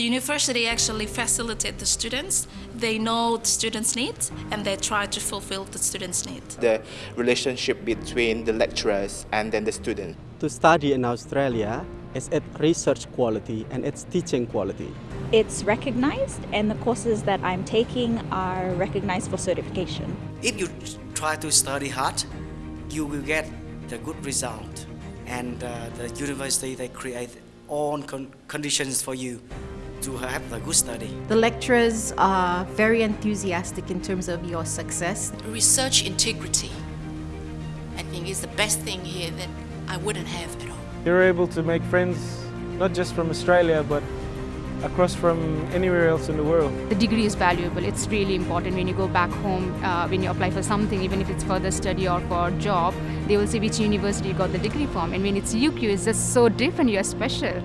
The university actually facilitates the students. They know the students' needs and they try to fulfill the students' needs. The relationship between the lecturers and then the student. To study in Australia is at research quality and it's teaching quality. It's recognized and the courses that I'm taking are recognized for certification. If you try to study hard, you will get the good result. And uh, the university, they create all con conditions for you to have a good study. The lecturers are very enthusiastic in terms of your success. Research integrity, I think is the best thing here that I wouldn't have at all. You're able to make friends, not just from Australia, but across from anywhere else in the world. The degree is valuable. It's really important when you go back home, uh, when you apply for something, even if it's further study or for a job, they will say which university you got the degree from. And when it's UQ, it's just so different, you're special.